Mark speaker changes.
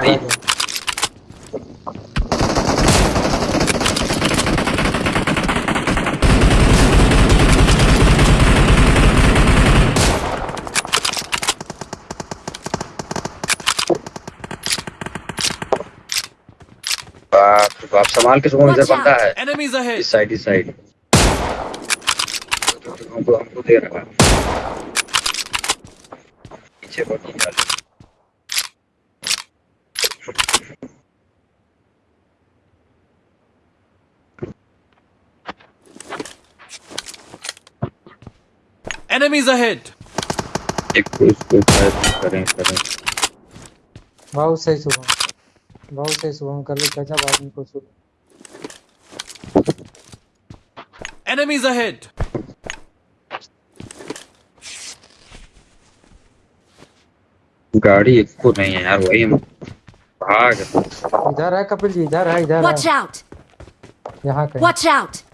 Speaker 1: रे बाप संभाल के सुबह इधर बंदा है? इस साइड इस साइड हमको हमको दे रहा है। पीछे वाले
Speaker 2: Enemies ahead!
Speaker 1: एक को इसको करें करें
Speaker 3: बहुत सही शुभम बहुत सही शुभम कर ले गजब आदमी को शुभ
Speaker 2: Enemies ahead!
Speaker 1: गाड़ी एक को नहीं है यार वही भाग
Speaker 3: इधर है कपिल जी इधर है इधर
Speaker 4: Watch
Speaker 3: है
Speaker 4: out!
Speaker 3: यहाँ कहीं
Speaker 4: Watch out!